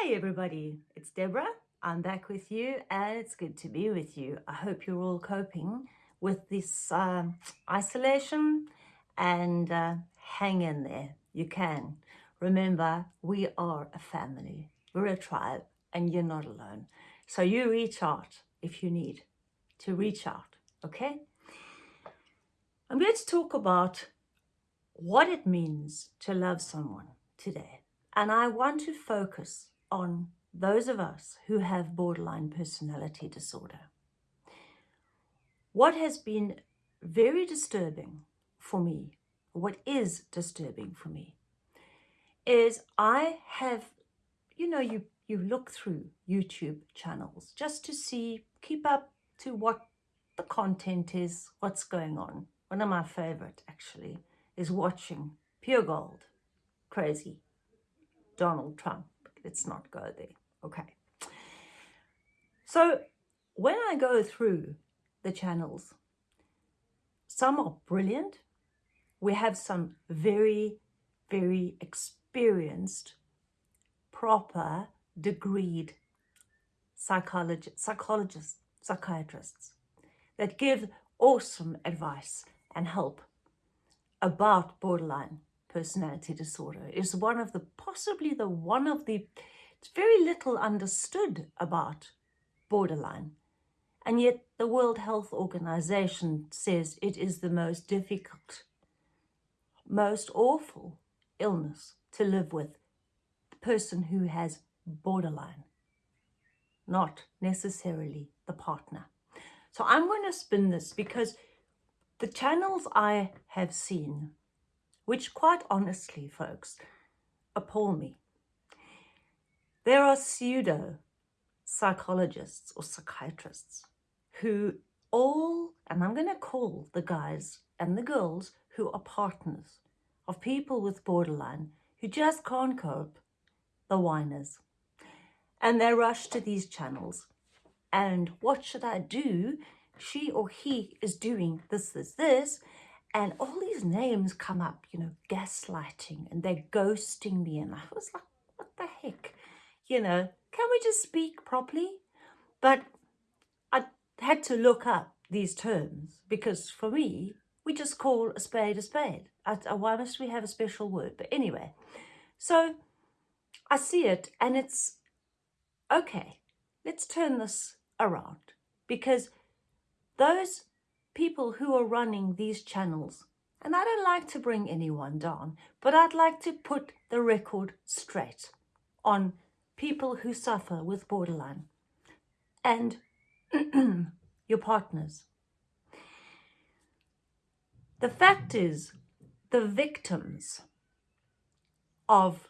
Hi everybody, it's Deborah. I'm back with you and it's good to be with you. I hope you're all coping with this uh, isolation and uh, hang in there. You can. Remember, we are a family. We're a tribe and you're not alone. So you reach out if you need to reach out, okay? I'm going to talk about what it means to love someone today. And I want to focus on those of us who have borderline personality disorder. What has been very disturbing for me, what is disturbing for me, is I have, you know, you, you look through YouTube channels just to see, keep up to what the content is, what's going on. One of my favorite actually is watching Pure Gold, crazy, Donald Trump. Let's not go there. Okay. So when I go through the channels, some are brilliant. We have some very, very experienced, proper, degreed psychologist, psychologists, psychiatrists that give awesome advice and help about borderline personality disorder is one of the possibly the one of the it's very little understood about borderline. And yet the World Health Organization says it is the most difficult most awful illness to live with the person who has borderline not necessarily the partner. So I'm going to spin this because the channels I have seen which quite honestly, folks, appall me. There are pseudo psychologists or psychiatrists who all, and I'm going to call the guys and the girls who are partners of people with borderline who just can't cope, the whiners. And they rush to these channels. And what should I do? She or he is doing this, this, this, and all these names come up, you know, gaslighting and they're ghosting me. And I was like, what the heck? You know, can we just speak properly? But I had to look up these terms because for me, we just call a spade a spade. I, I, why must we have a special word? But anyway, so I see it and it's, okay, let's turn this around because those people who are running these channels. And I don't like to bring anyone down, but I'd like to put the record straight on people who suffer with borderline and your partners. The fact is, the victims of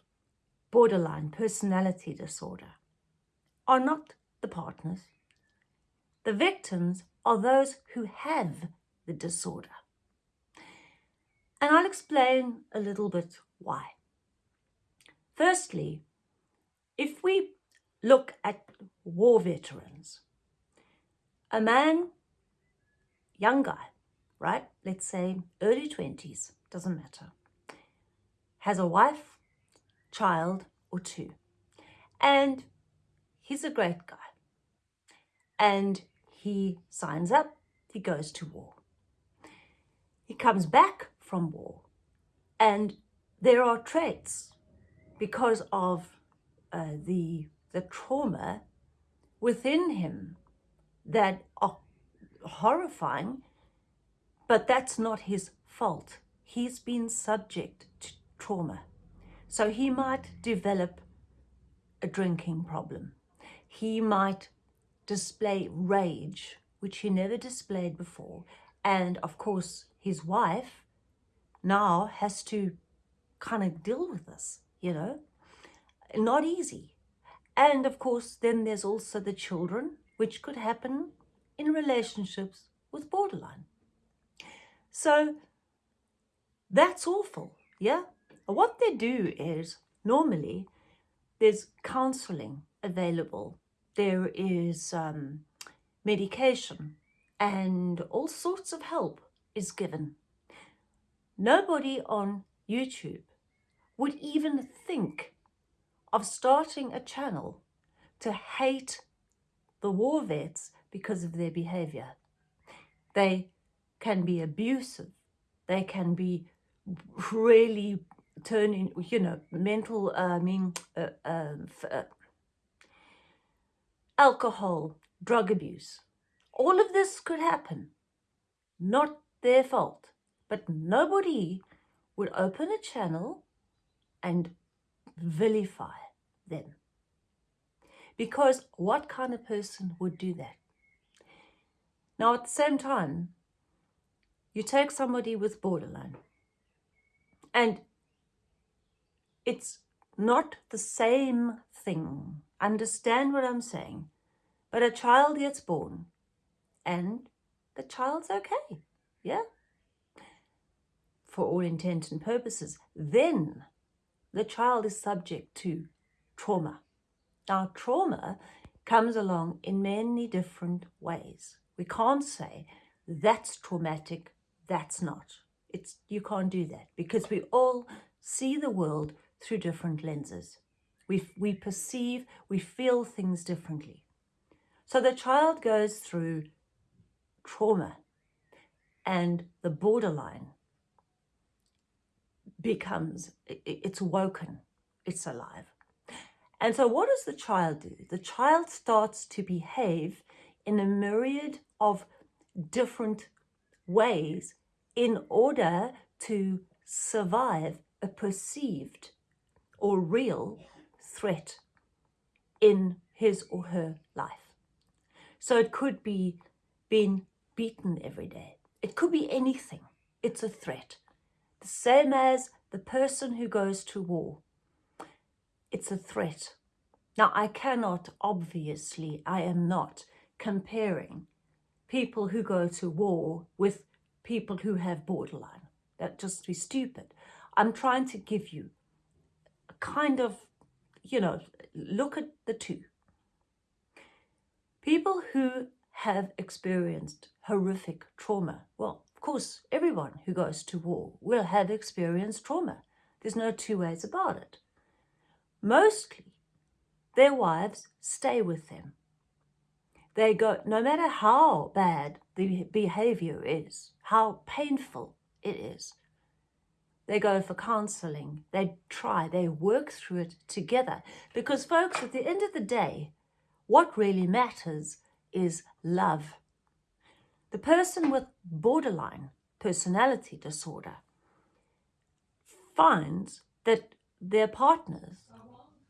borderline personality disorder are not the partners. The victims are those who have the disorder. And I'll explain a little bit why. Firstly, if we look at war veterans, a man, young guy, right, let's say early 20s, doesn't matter, has a wife, child or two, and he's a great guy. And he signs up, he goes to war. He comes back from war and there are traits because of uh, the, the trauma within him that are horrifying, but that's not his fault. He's been subject to trauma. So he might develop a drinking problem. He might display rage, which he never displayed before. And of course, his wife now has to kind of deal with this, you know, not easy. And of course, then there's also the children, which could happen in relationships with borderline. So that's awful, yeah? What they do is normally there's counseling available there is um, medication and all sorts of help is given. Nobody on YouTube would even think of starting a channel to hate the war vets because of their behavior. They can be abusive. They can be really turning, you know, mental, uh, I mean, uh, um, uh, alcohol, drug abuse. All of this could happen. Not their fault. But nobody would open a channel and vilify them. Because what kind of person would do that? Now, at the same time, you take somebody with borderline and it's not the same thing. Understand what I'm saying? But a child gets born and the child's okay. Yeah? For all intents and purposes. Then the child is subject to trauma. Now, trauma comes along in many different ways. We can't say that's traumatic, that's not. It's You can't do that because we all see the world through different lenses. We, we perceive, we feel things differently. So the child goes through trauma and the borderline becomes, it's woken, it's alive. And so what does the child do? The child starts to behave in a myriad of different ways in order to survive a perceived or real threat in his or her life. So it could be being beaten every day. It could be anything. It's a threat. The same as the person who goes to war. It's a threat. Now, I cannot, obviously, I am not comparing people who go to war with people who have borderline. That just be stupid. I'm trying to give you a kind of, you know, look at the two. People who have experienced horrific trauma. Well, of course, everyone who goes to war will have experienced trauma. There's no two ways about it. Mostly, their wives stay with them. They go, no matter how bad the behavior is, how painful it is, they go for counseling, they try, they work through it together. Because folks, at the end of the day, what really matters is love. The person with borderline personality disorder finds that their partners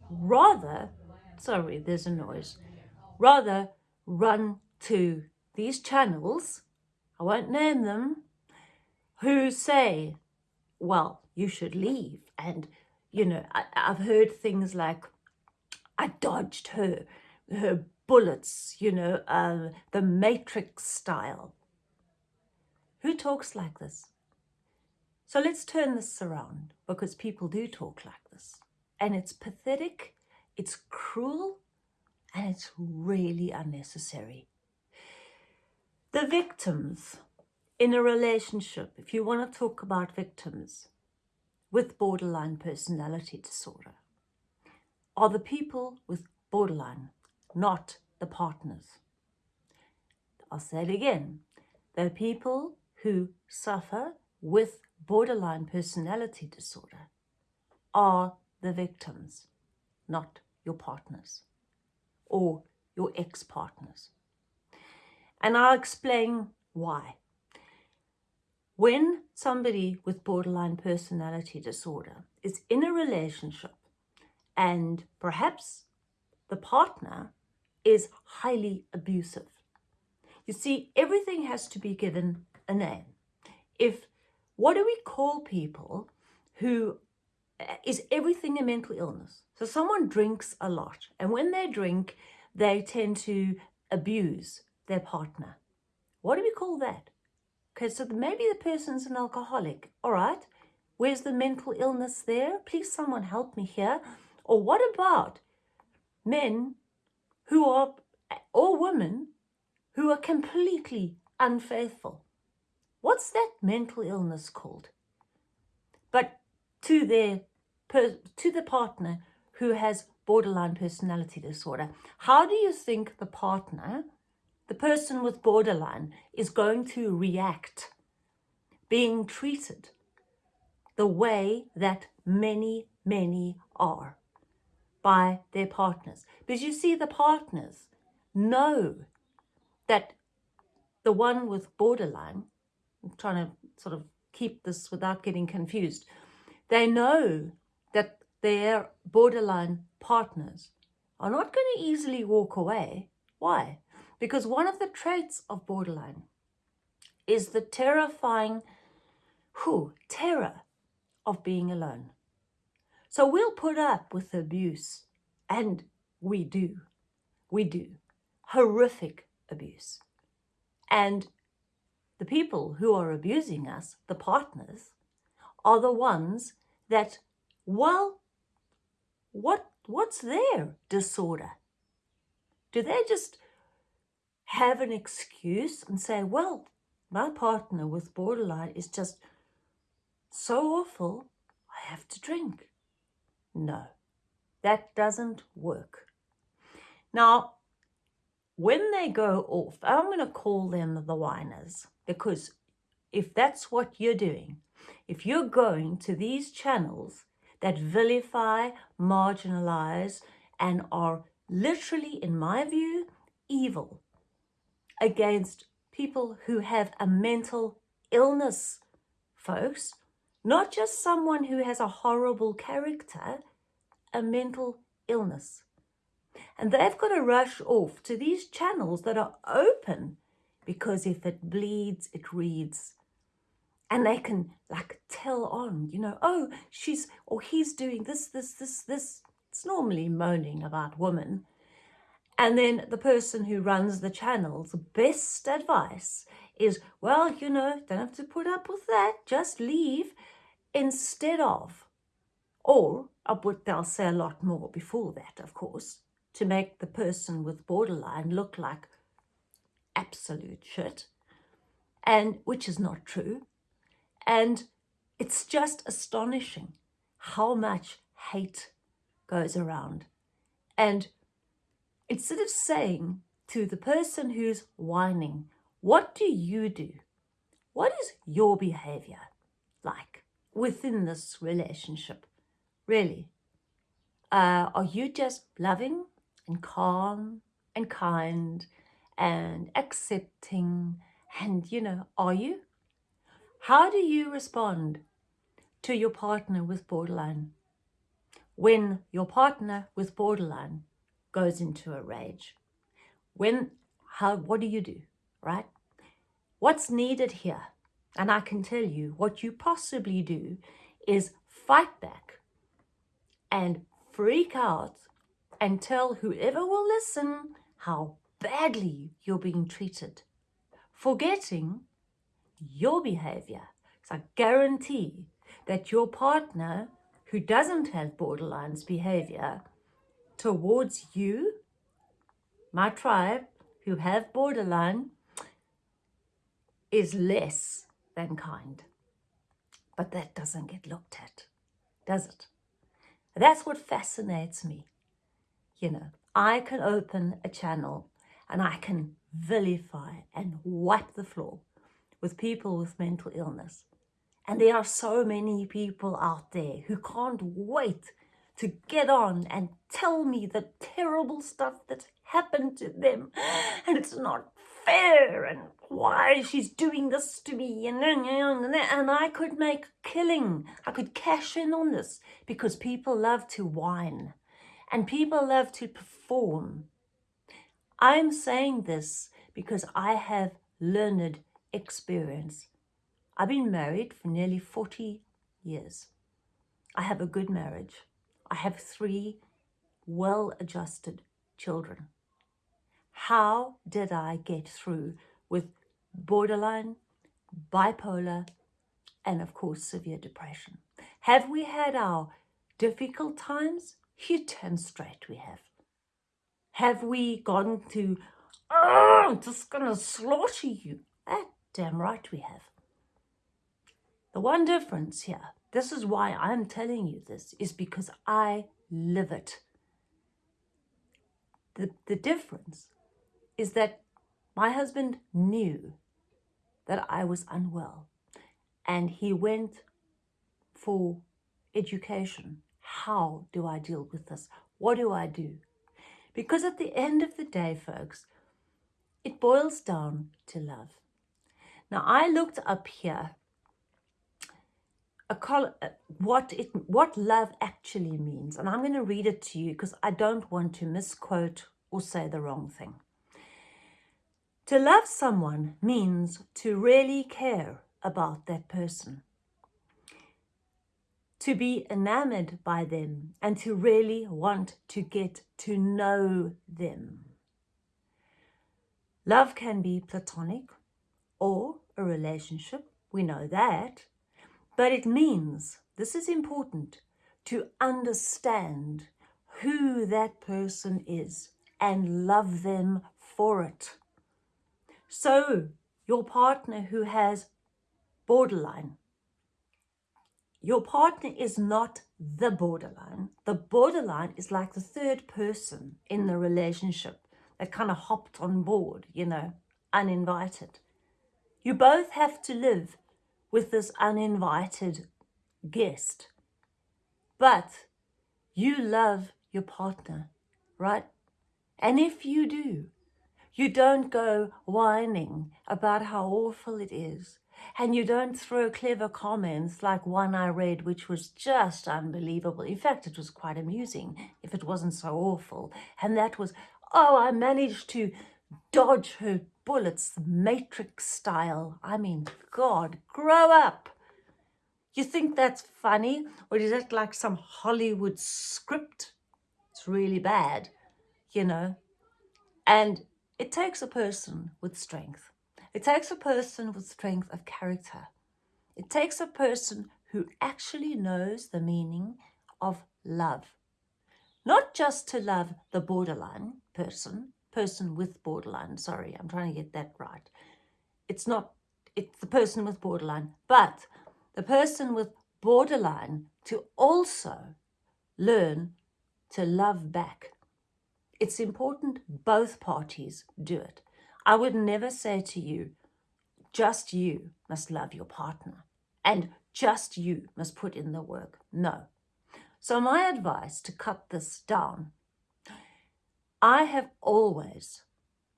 rather, sorry, there's a noise, rather run to these channels, I won't name them, who say, well, you should leave. And, you know, I, I've heard things like, I dodged her, her bullets, you know, uh, the Matrix style. Who talks like this? So let's turn this around because people do talk like this. And it's pathetic, it's cruel, and it's really unnecessary. The victims in a relationship, if you want to talk about victims with borderline personality disorder, are the people with borderline, not the partners. I'll say it again. The people who suffer with borderline personality disorder are the victims, not your partners or your ex-partners. And I'll explain why. When somebody with borderline personality disorder is in a relationship and perhaps the partner is highly abusive, you see, everything has to be given a name. If, what do we call people who uh, is everything a mental illness? So someone drinks a lot and when they drink, they tend to abuse their partner. What do we call that? Okay, so maybe the person's an alcoholic. All right, where's the mental illness there? Please someone help me here. Or what about men who are, or women who are completely unfaithful? What's that mental illness called? But to their, to the partner who has borderline personality disorder, how do you think the partner, the person with borderline, is going to react being treated the way that many, many are by their partners? Because you see, the partners know that the one with borderline, I'm trying to sort of keep this without getting confused, they know that their borderline partners are not going to easily walk away. Why? Because one of the traits of borderline is the terrifying who terror of being alone. So we'll put up with abuse, and we do. We do. Horrific abuse. And the people who are abusing us, the partners, are the ones that, well, what what's their disorder? Do they just have an excuse and say, well, my partner with borderline is just so awful, I have to drink. No, that doesn't work. Now, when they go off, I'm going to call them the whiners because if that's what you're doing, if you're going to these channels that vilify, marginalize, and are literally, in my view, evil against people who have a mental illness, folks, not just someone who has a horrible character, a mental illness. And they've got to rush off to these channels that are open because if it bleeds, it reads. And they can like tell on, you know, oh, she's or he's doing this, this, this, this. It's normally moaning about women. And then the person who runs the channels, best advice is, well, you know, don't have to put up with that, just leave instead of. Or, but they'll say a lot more before that, of course to make the person with borderline look like absolute shit, and which is not true. And it's just astonishing how much hate goes around. And instead of saying to the person who's whining, what do you do? What is your behavior like within this relationship? Really? Uh, are you just loving and calm and kind and accepting and, you know, are you? How do you respond to your partner with borderline when your partner with borderline goes into a rage? When, how, what do you do, right? What's needed here? And I can tell you what you possibly do is fight back and freak out and tell whoever will listen how badly you're being treated, forgetting your behavior. So I guarantee that your partner who doesn't have borderlines behavior towards you, my tribe, who have borderline, is less than kind. But that doesn't get looked at, does it? That's what fascinates me you know, I can open a channel and I can vilify and wipe the floor with people with mental illness. And there are so many people out there who can't wait to get on and tell me the terrible stuff that's happened to them. And it's not fair and why she's doing this to me and, and, I could make a killing. I could cash in on this because people love to whine and people love to perform. I'm saying this because I have learned experience. I've been married for nearly 40 years. I have a good marriage. I have three well-adjusted children. How did I get through with borderline, bipolar, and of course severe depression? Have we had our difficult times? You damn straight we have. Have we gone to, oh, I'm just going to slaughter you? That damn right we have. The one difference here, this is why I'm telling you this, is because I live it. the, the difference is that my husband knew that I was unwell and he went for education. How do I deal with this? What do I do? Because at the end of the day, folks, it boils down to love. Now, I looked up here a col uh, what it what love actually means, and I'm going to read it to you because I don't want to misquote or say the wrong thing. To love someone means to really care about that person, to be enamored by them, and to really want to get to know them. Love can be platonic or a relationship, we know that, but it means, this is important, to understand who that person is and love them for it. So, your partner who has borderline, your partner is not the borderline. The borderline is like the third person in the relationship that kind of hopped on board, you know, uninvited. You both have to live with this uninvited guest. But you love your partner, right? And if you do, you don't go whining about how awful it is. And you don't throw clever comments like one I read, which was just unbelievable. In fact, it was quite amusing if it wasn't so awful. And that was, oh, I managed to dodge her bullets, Matrix style. I mean, God, grow up. You think that's funny? Or is that like some Hollywood script? It's really bad, you know? And it takes a person with strength. It takes a person with strength of character. It takes a person who actually knows the meaning of love. Not just to love the borderline person, person with borderline. Sorry, I'm trying to get that right. It's not, it's the person with borderline, but the person with borderline to also learn to love back. It's important both parties do it. I would never say to you, just you must love your partner and just you must put in the work. No. So my advice to cut this down I have always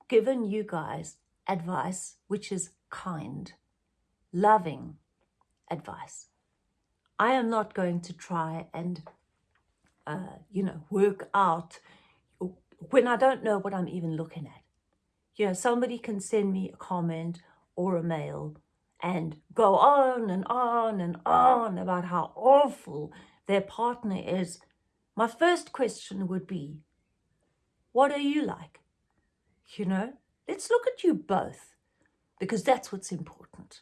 given you guys advice which is kind, loving advice. I am not going to try and, uh, you know, work out when I don't know what I'm even looking at. You know, somebody can send me a comment or a mail and go on and on and on about how awful their partner is. My first question would be, what are you like? You know, let's look at you both because that's what's important.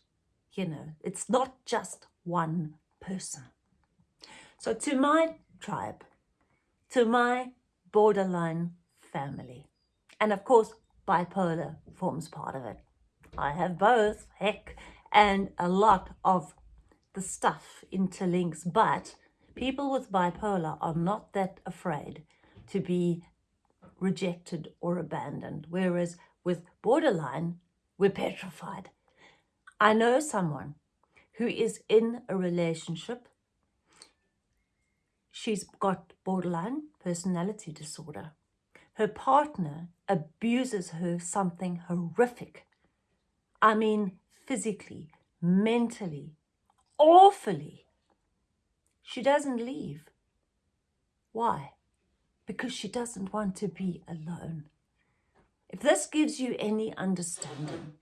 You know, it's not just one person. So to my tribe, to my borderline family, and of course, bipolar forms part of it. I have both, heck, and a lot of the stuff interlinks, but people with bipolar are not that afraid to be rejected or abandoned, whereas with borderline, we're petrified. I know someone who is in a relationship. She's got borderline personality disorder. Her partner abuses her something horrific. I mean, physically, mentally, awfully. She doesn't leave. Why? Because she doesn't want to be alone. If this gives you any understanding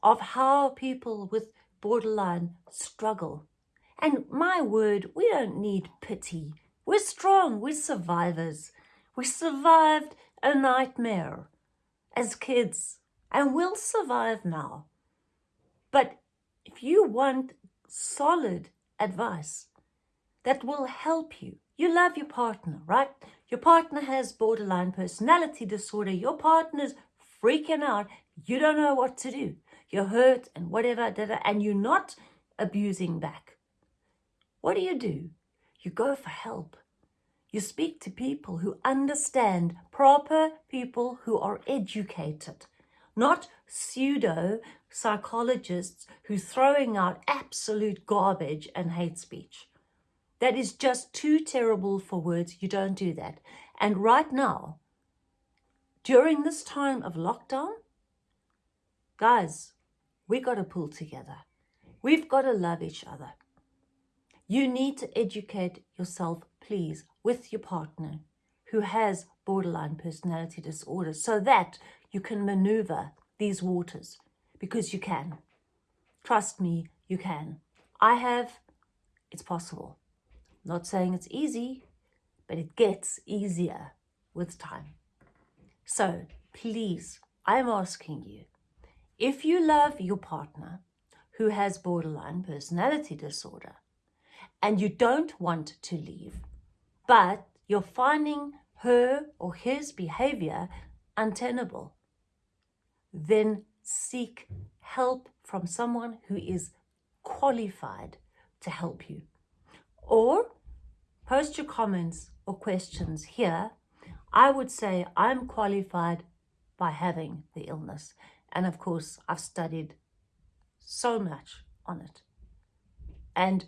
of how people with borderline struggle, and my word, we don't need pity. We're strong, we're survivors. We survived a nightmare as kids, and we'll survive now. But if you want solid advice that will help you, you love your partner, right? Your partner has borderline personality disorder. Your partner's freaking out. You don't know what to do. You're hurt and whatever, and you're not abusing back. What do you do? You go for help. You speak to people who understand, proper people who are educated, not pseudo psychologists who throwing out absolute garbage and hate speech. That is just too terrible for words. You don't do that. And right now, during this time of lockdown, guys, we got to pull together. We've got to love each other. You need to educate yourself, please, with your partner who has borderline personality disorder so that you can maneuver these waters because you can. Trust me, you can. I have, it's possible. Not saying it's easy, but it gets easier with time. So please, I'm asking you, if you love your partner who has borderline personality disorder and you don't want to leave, but you're finding her or his behavior untenable, then seek help from someone who is qualified to help you. Or post your comments or questions here. I would say I'm qualified by having the illness. And of course, I've studied so much on it. And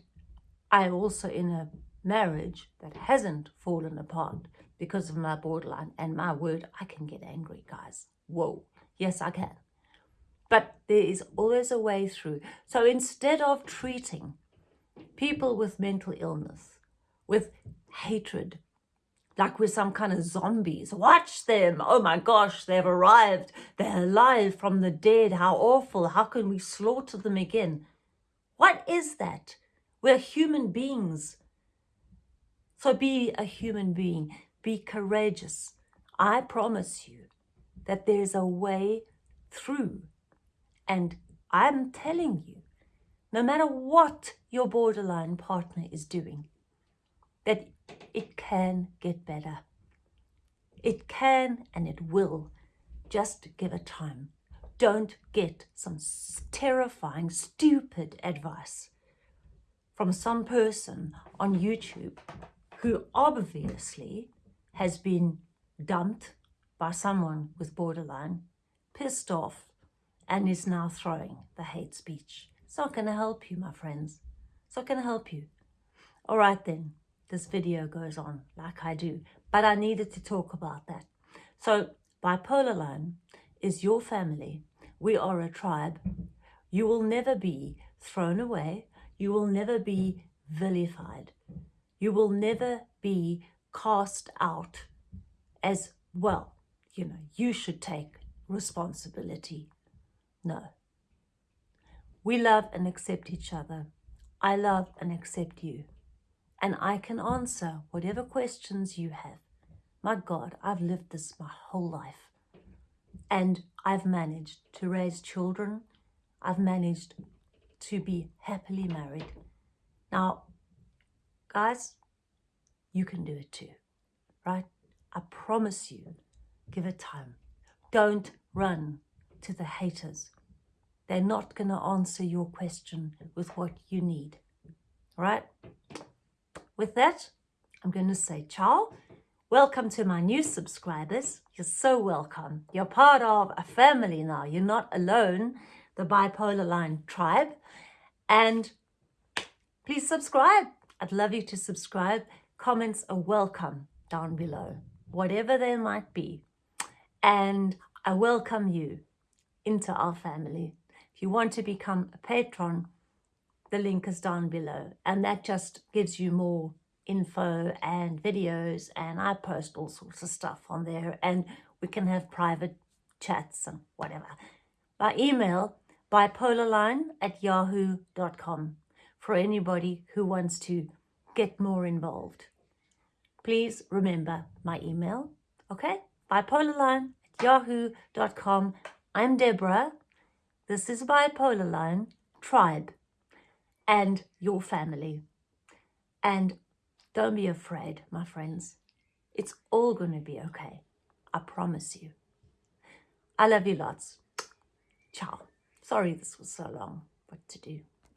I'm also in a marriage that hasn't fallen apart because of my borderline. And my word, I can get angry, guys. Whoa. Yes, I can. But there is always a way through. So instead of treating people with mental illness, with hatred, like we're some kind of zombies. Watch them. Oh my gosh, they've arrived. They're alive from the dead. How awful. How can we slaughter them again? What is that? We're human beings. So be a human being. Be courageous. I promise you that there's a way through. And I'm telling you, no matter what your borderline partner is doing, that it can get better. It can and it will. Just give it time. Don't get some terrifying, stupid advice from some person on YouTube who obviously has been dumped by someone with borderline, pissed off, and is now throwing the hate speech. It's not going to help you, my friends. It's not going to help you. All right then this video goes on like I do. But I needed to talk about that. So bipolar line is your family. We are a tribe. You will never be thrown away. You will never be vilified. You will never be cast out as, well, you know, you should take responsibility. No. We love and accept each other. I love and accept you and I can answer whatever questions you have. My God, I've lived this my whole life. And I've managed to raise children. I've managed to be happily married. Now, guys, you can do it too, right? I promise you, give it time. Don't run to the haters. They're not going to answer your question with what you need, right? With that, I'm going to say ciao. Welcome to my new subscribers. You're so welcome. You're part of a family now. You're not alone, the Bipolar Line tribe. And please subscribe. I'd love you to subscribe. Comments are welcome down below, whatever they might be. And I welcome you into our family. You want to become a patron, the link is down below and that just gives you more info and videos and I post all sorts of stuff on there and we can have private chats and whatever. By email, bipolarline at yahoo.com for anybody who wants to get more involved. Please remember my email, okay? Bipolarline at yahoo.com. I'm Deborah. This is Bipolarline Tribe and your family. And don't be afraid, my friends. It's all going to be okay. I promise you. I love you lots. Ciao. Sorry this was so long. What to do?